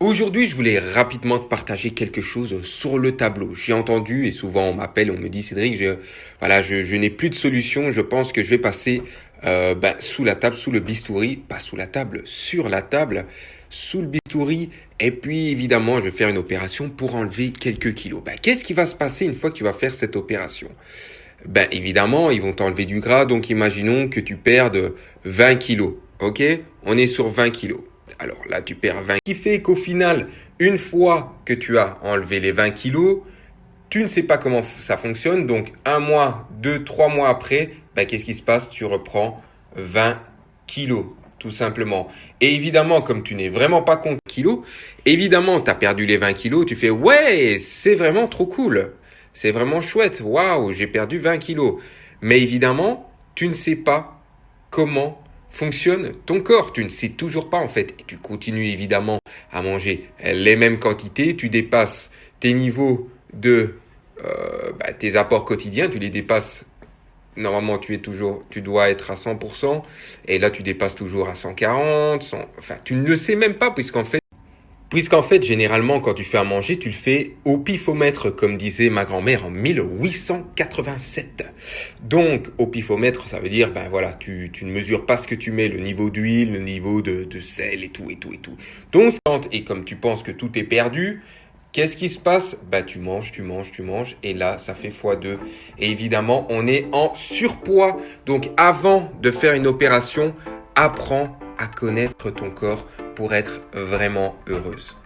Aujourd'hui, je voulais rapidement te partager quelque chose sur le tableau. J'ai entendu et souvent on m'appelle, on me dit Cédric, je, voilà, je, je n'ai plus de solution. Je pense que je vais passer euh, ben, sous la table, sous le bistouri, pas sous la table, sur la table, sous le bistouri. Et puis évidemment, je vais faire une opération pour enlever quelques kilos. Ben, Qu'est-ce qui va se passer une fois que tu vas faire cette opération? Ben évidemment, ils vont t'enlever du gras. Donc imaginons que tu perdes 20 kilos. Ok? On est sur 20 kilos. Alors là, tu perds 20. Ce qui fait qu'au final, une fois que tu as enlevé les 20 kilos, tu ne sais pas comment ça fonctionne. Donc, un mois, deux, trois mois après, bah, qu'est-ce qui se passe? Tu reprends 20 kilos, tout simplement. Et évidemment, comme tu n'es vraiment pas compte kilos, évidemment, tu as perdu les 20 kilos, tu fais « Ouais, c'est vraiment trop cool. C'est vraiment chouette. Waouh, j'ai perdu 20 kilos. » Mais évidemment, tu ne sais pas comment fonctionne ton corps. Tu ne sais toujours pas en fait. Et tu continues évidemment à manger les mêmes quantités. Tu dépasses tes niveaux de euh, bah, tes apports quotidiens. Tu les dépasses. Normalement, tu es toujours, tu dois être à 100%. Et là, tu dépasses toujours à 140. enfin, tu ne le sais même pas puisqu'en fait, Puisqu'en fait, généralement, quand tu fais à manger, tu le fais au pifomètre, comme disait ma grand-mère en 1887. Donc, au pifomètre, ça veut dire, ben voilà, tu, tu ne mesures pas ce que tu mets, le niveau d'huile, le niveau de, de sel et tout, et tout, et tout. Donc, et comme tu penses que tout est perdu, Qu'est-ce qui se passe? Bah tu manges, tu manges, tu manges et là ça fait x2 et évidemment on est en surpoids. Donc avant de faire une opération, apprends à connaître ton corps pour être vraiment heureuse.